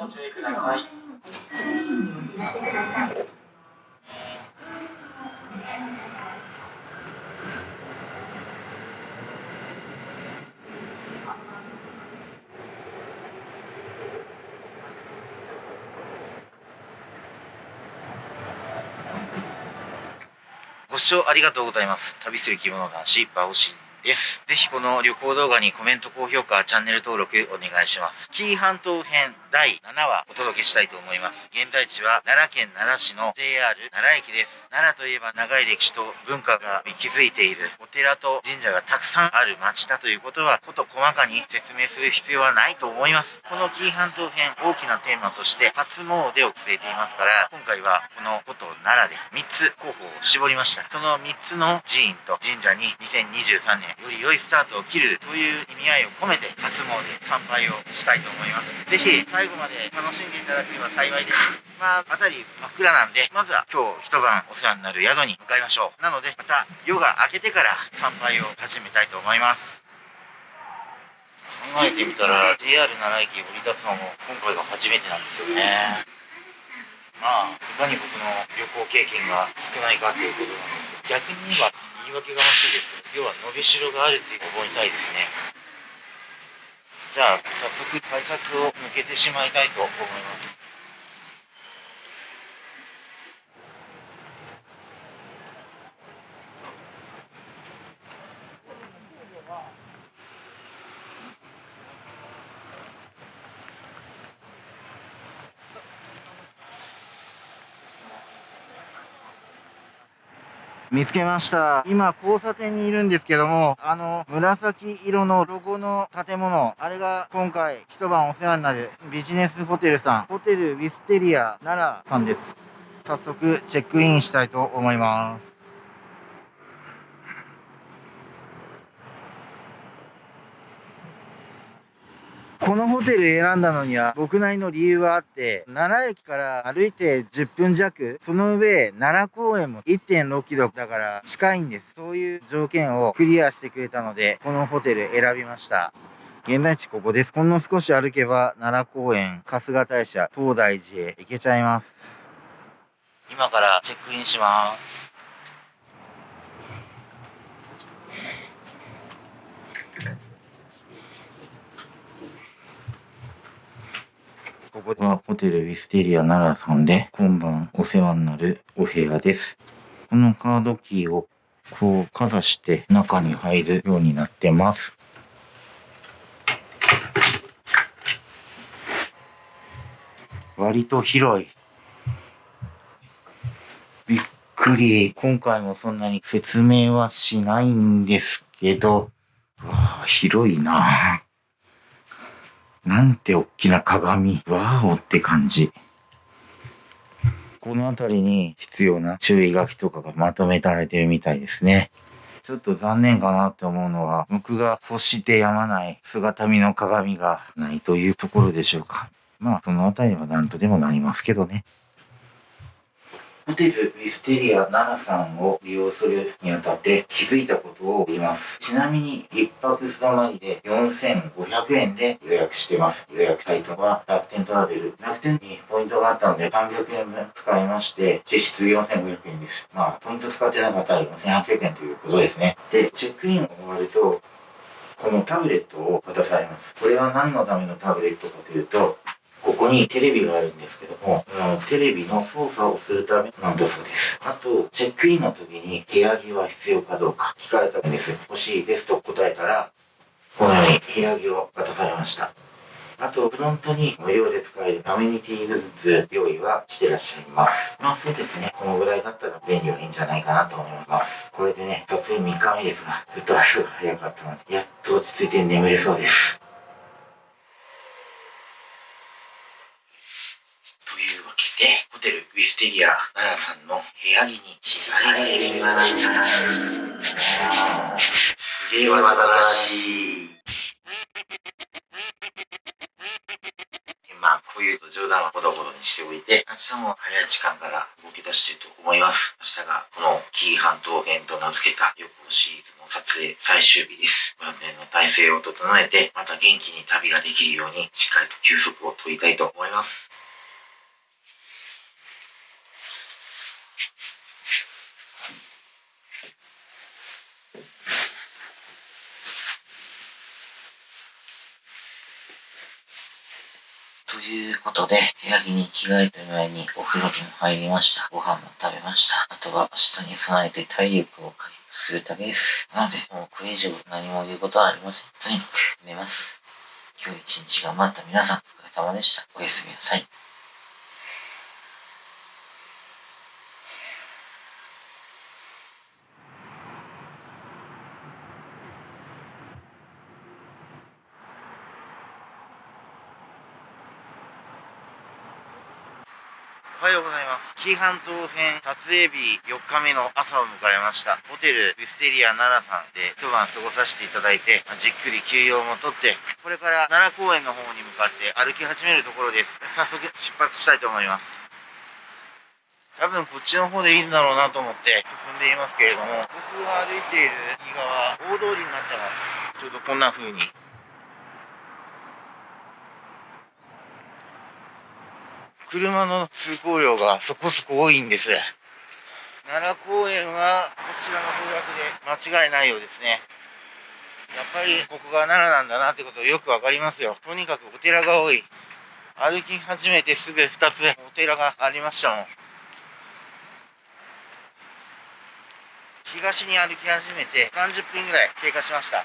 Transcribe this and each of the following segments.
ご注意ください。ご視聴ありがとうございます。旅する着物男子、バオシンです。ぜひこの旅行動画にコメント、高評価、チャンネル登録お願いします。紀伊半島編第7話お届けしたいと思います。現在地は奈良県奈良市の JR 奈良駅です。奈良といえば長い歴史と文化が息づいているお寺と神社がたくさんある町だということは、こと細かに説明する必要はないと思います。この紀伊半島編大きなテーマとして初詣を据えていますから、今回はこのこと奈良で3つ候補を絞りました。その3つの寺院と神社に2023年より良いスタートを切るという意味合いを込めて初詣参拝をしたいと思います。ぜひ最後まで楽しんでいただければ幸いです。まあ、辺り真っ暗なんで、まずは今日一晩お世話になる宿に向かいましょう。なので、また夜が明けてから参拝を始めたいと思います。考えてみたら JR 奈良駅降り立つのも今回が初めてなんですよね。まあ、いかに僕の旅行経験が少ないかっていうことなんですけど、逆に言えば言い訳がましいですけど、要は伸びしろがあるって思いたいですね。じゃあ、早速改札を抜けてしまいたいと思います。見つけました。今、交差点にいるんですけども、あの、紫色のロゴの建物、あれが今回一晩お世話になるビジネスホテルさん、ホテルウィステリア奈良さんです。早速、チェックインしたいと思います。このホテル選んだのには僕なりの理由はあって、奈良駅から歩いて10分弱、その上、奈良公園も1.6キロだから近いんです。そういう条件をクリアしてくれたので、このホテル選びました。現在地ここです。ほんの少し歩けば奈良公園、春日大社、東大寺へ行けちゃいます。今からチェックインします。ここはホテルウィステリア奈良さんで今晩お世話になるお部屋です。このカードキーをこうかざして中に入るようになってます。割と広い。びっくり。今回もそんなに説明はしないんですけど、わあ、広いななんて大きな鏡。ワーおって感じ。この辺りに必要な注意書きとかがまとめられてるみたいですね。ちょっと残念かなって思うのは、僕が欲してやまない姿見の鏡がないというところでしょうか。まあ、その辺りは何とでもなりますけどね。ホテルウィステリア7さんを利用するにあたって気づいたことを言います。ちなみに1泊素泊まりで4500円で予約してます。予約サイトは楽天トラベル。楽天にポイントがあったので300円分使いまして、実質4500円です。まあ、ポイント使ってなかったら4800円ということですね。で、チェックインを終わると、このタブレットを渡されます。これは何のためのタブレットかというと、ここにテレビがあるんですけども、うんテレビの操作をするためなんだそうです。あと、チェックインの時に部屋着は必要かどうか聞かれたんです。欲しいですと答えたら、このように部屋着を渡されました。あと、フロントに無料で使えるアメニティグッズ用意はしてらっしゃいます。まあそうですね。このぐらいだったら便利はいいんじゃないかなと思います。これでね、撮影3日目ですが、ずっと足が早かったので、やっと落ち着いて眠れそうです。で、ホテルウィステリア奈良さんの部屋着に着替えてみました。すげえわらしい。まあ、こういう冗談はほどほどにしておいて、明日も早い時間から動き出していると思います。明日がこの紀伊半島編と名付けた旅行シリーズの撮影最終日です。万全の体制を整えて、また元気に旅ができるように、しっかりと休息を取りたいと思います。ということで、部屋着に着替える前にお風呂にも入りました。ご飯も食べました。あとは明日に備えて体力を回復するためです。なので、もうこれ以上何も言うことはありません。とにかく寝ます。今日一日頑張った皆さん、お疲れ様でした。おやすみなさい。おはようございます。紀伊半島編撮影日4日目の朝を迎えました。ホテルウィステリア奈良さんで一晩過ごさせていただいて、じっくり休養もとって、これから奈良公園の方に向かって歩き始めるところです。早速出発したいと思います。多分こっちの方でいいんだろうなと思って進んでいますけれども、僕が歩いている右側、大通りになってます。ちょうどこんな風に車の通行量がそこそこ多いんです。奈良公園はこちらの方角で間違いないようですね。やっぱりここが奈良なんだなってことよくわかりますよ。とにかくお寺が多い。歩き始めてすぐ2つお寺がありましたもん。東に歩き始めて30分ぐらい経過しました。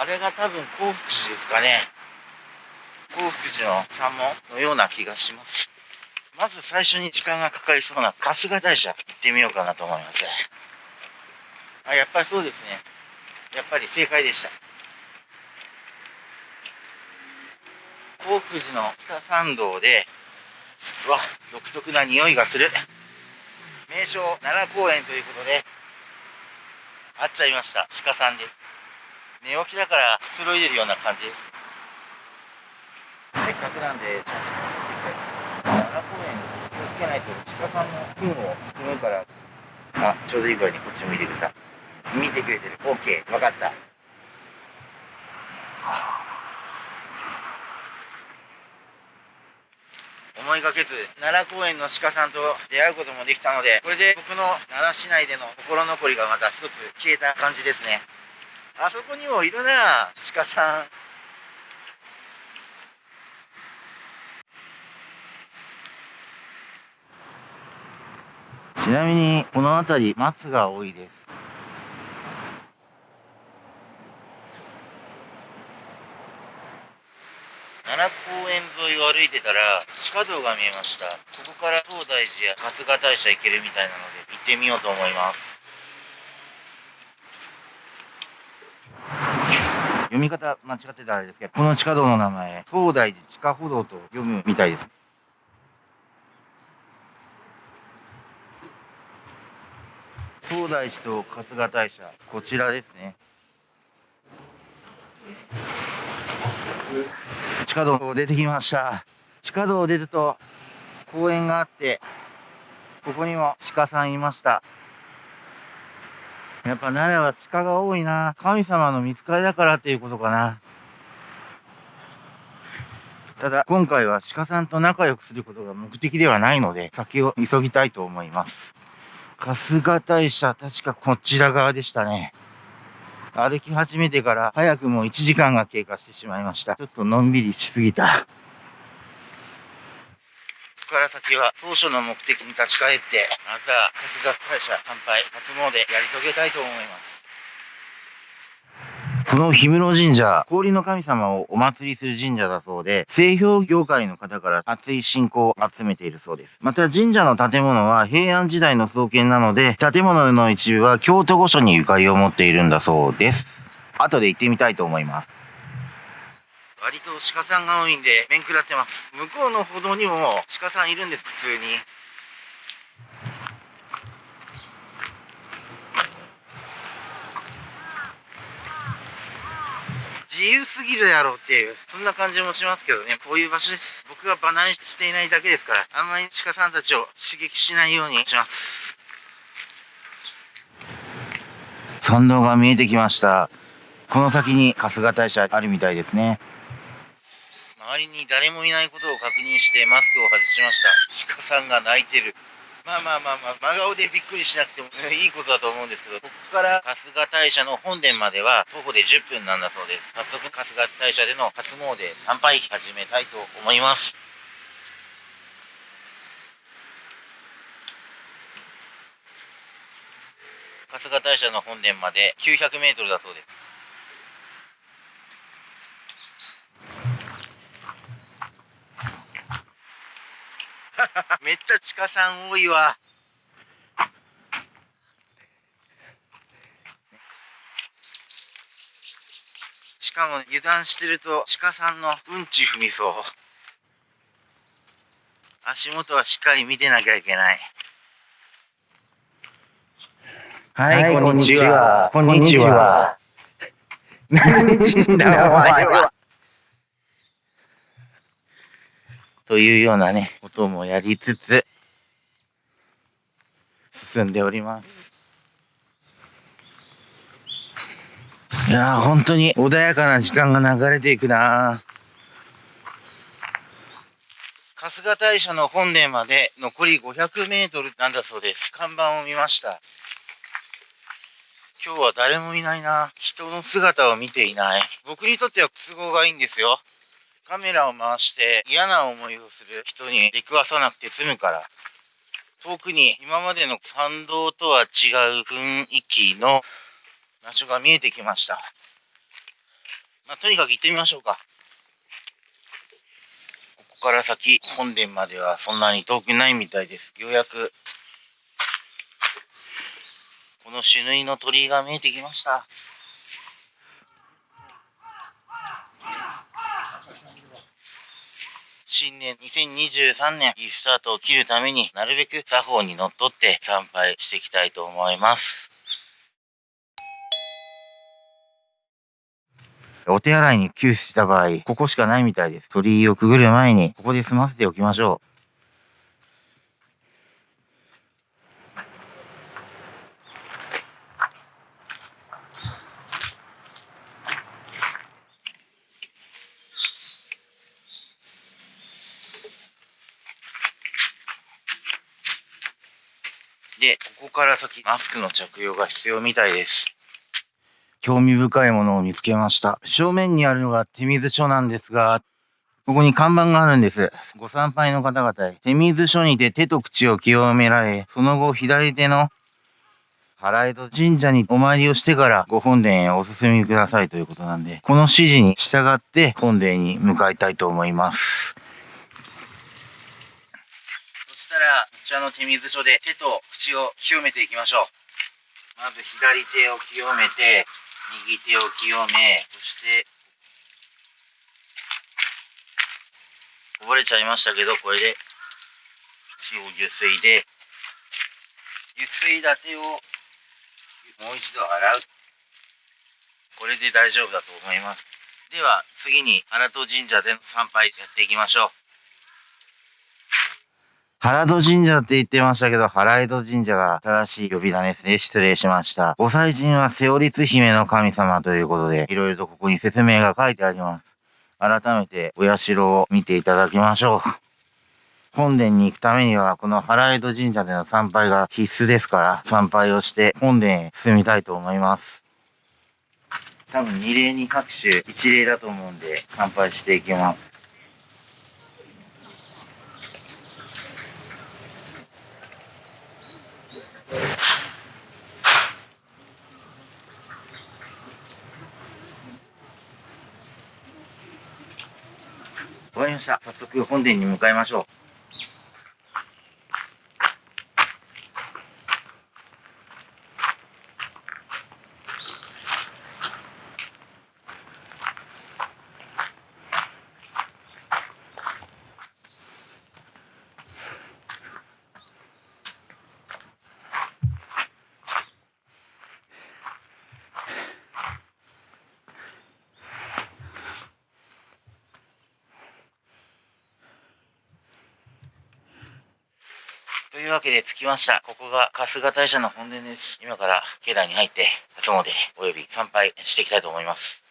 あれが多分幸福寺ですかね。幸福寺の山門のような気がします。まず最初に時間がかかりそうな春日大社行ってみようかなと思います。あ、やっぱりそうですね。やっぱり正解でした。幸福寺の北参道で、うわ、独特な匂いがする。名称奈良公園ということで、会っちゃいました。鹿さんで。寝起きだからくつろいでるような感じです。せっかくなんで、奈良公園気をつけないと鹿さんの糞を含むから、あ、ちょうどいい具合にこっち向いてくれた。見てくれてる。OK、分かった。思いがけず奈良公園の鹿さんと出会うこともできたのでこれで僕の奈良市内での心残りがまた一つ消えた感じですねあそこにもいるな鹿さんなみにこの辺り松が多いです。奈良公園沿いを歩いてたら地下道が見えました。ここから東大寺や春日大社行けるみたいなので行ってみようと思います。読み方間違ってたらあれですけどこの地下道の名前東大寺地下歩道と読むみたいです。東大寺と春日大社こちらですね。地下道を出てきました。地下道を出ると公園があってここにも鹿さんいました。やっぱ奈良は鹿が多いな。神様の見つかりだからっていうことかな。ただ今回は鹿さんと仲良くすることが目的ではないので先を急ぎたいと思います。春日大社、確かこちら側でしたね。歩き始めてから早くも1時間が経過してしまいました。ちょっとのんびりしすぎた。ここから先は当初の目的に立ち返って、まずは春日大社参拝、初詣やり遂げたいと思います。この氷室神社、氷の神様をお祭りする神社だそうで、製氷業界の方から熱い信仰を集めているそうです。また神社の建物は平安時代の創建なので、建物の一部は京都御所にゆかりを持っているんだそうです。後で行ってみたいと思います。割と鹿さんが多いんで、面食らってます。向こうの歩道にも鹿さんいるんです、普通に。自由すぎるやろっていう、そんな感じもしますけどね、こういう場所です。僕がバナにしていないだけですから、あんまり鹿さんたちを刺激しないようにします。参道が見えてきました。この先に春日大社あるみたいですね。周りに誰もいないことを確認してマスクを外しました鹿さんが泣いてるまあまあまあまあ真顔でびっくりしなくてもいいことだと思うんですけどここから春日大社の本殿までは徒歩で10分なんだそうです。早速春日大社での初詣参拝始めたいと思います。春日大社の本殿まで900メートルだそうです。めっちゃ鹿さん多いわ。しかも油断してると鹿さんのうんち踏みそう。足元はしっかり見てなきゃいけない。はい、はい、こんにちは。こんにちは。何死んだお前は。というようなね、こともやりつつ、進んでおります。いやー、本当に穏やかな時間が流れていくな春日大社の本殿まで残り500メートルなんだそうです。看板を見ました。今日は誰もいないな。人の姿を見ていない。僕にとっては都合がいいんですよ。カメラを回して嫌な思いをする人に出くわさなくて済むから。遠くに今までの参道とは違う雰囲気の場所が見えてきました。まあ、とにかく行ってみましょうか。ここから先、本殿まではそんなに遠くないみたいです。ようやく、この死縫いの鳥居が見えてきました。新年2023年いいスタートを切るためになるべく作法にのっとって参拝していきたいと思います。お手洗いに急死した場合、ここしかないみたいです。鳥居をくぐる前に、ここで済ませておきましょう。で、ここから先、マスクの着用が必要みたいです。興味深いものを見つけました。正面にあるのが手水所なんですが、ここに看板があるんです。ご参拝の方々へ。手水所にて手と口を清められ、その後左手の原江戸神社にお参りをしてからご本殿へお進みくださいということなんで、この指示に従って本殿に向かいたいと思います。そしたら、ちらの手水所で手と口を清めていきましょう。まず左手を清めて、右手を清め、そして、こぼれちゃいましたけど、これで、口を油水で、油水立てをもう一度洗う。これで大丈夫だと思います。では、次に、荒戸神社での参拝やっていきましょう。原戸神社って言ってましたけど、原江戸神社が正しい呼び名ですね。失礼しました。御祭神は瀬尾律姫の神様ということで、いろいろとここに説明が書いてあります。改めてお社を見ていただきましょう。本殿に行くためには、この原江戸神社での参拝が必須ですから、参拝をして本殿へ進みたいと思います。多分二礼に拍手一礼だと思うんで、参拝していきます。わかりました。早速本殿に向かいましょう。というわけで着きました。ここが春日大社の本殿です。今から境内に入って、初詣および参拝していきたいと思います。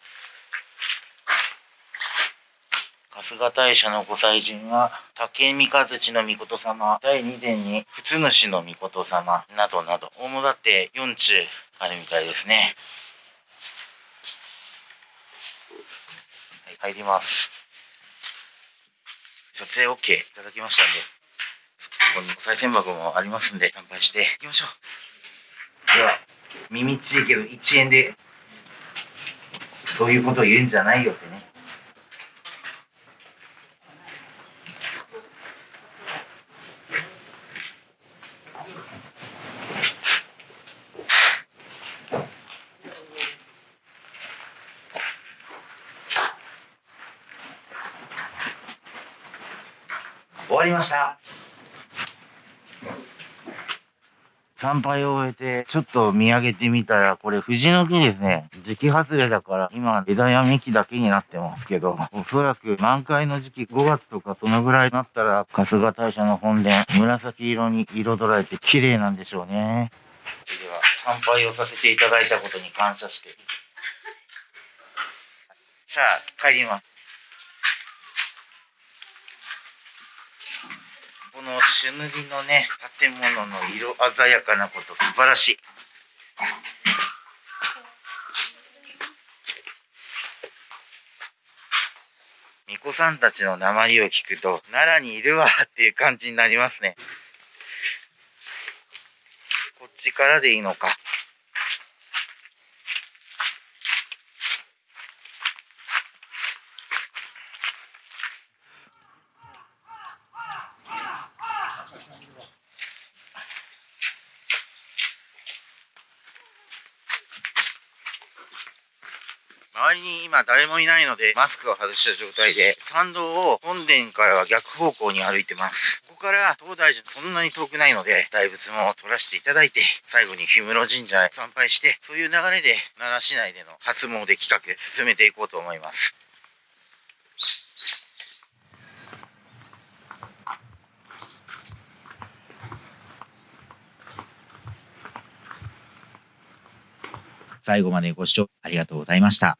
春日大社のご祭神は、竹三日月の御事様、第二殿に普通主の御事様、などなど、主だって4中あるみたいですね。はい、入ります。撮影 OK いただきましたんで、ここにお賽銭箱もありますんで、参拝していきましょう。では、耳っちいけど1円で、そういうことを言うんじゃないよってね。終わりました。参拝を終えて、ちょっと見上げてみたら、これ藤の木ですね。時期外れだから、今枝や幹だけになってますけど、おそらく満開の時期5月とかそのぐらいになったら、春日大社の本殿、紫色に彩られて綺麗なんでしょうね。では、参拝をさせていただいたことに感謝して。さあ、帰ります。この朱塗りのね、建物の色鮮やかなこと素晴らしい。巫女さんたちの名前を聞くと、奈良にいるわっていう感じになりますね。こっちからでいいのか。周りに今誰もいないので、マスクを外した状態で、参道を本殿からは逆方向に歩いてます。ここから東大寺そんなに遠くないので、大仏も取らせていただいて、最後に氷室神社へ参拝して、そういう流れで奈良市内での初詣企画進めていこうと思います。最後までご視聴ありがとうございました。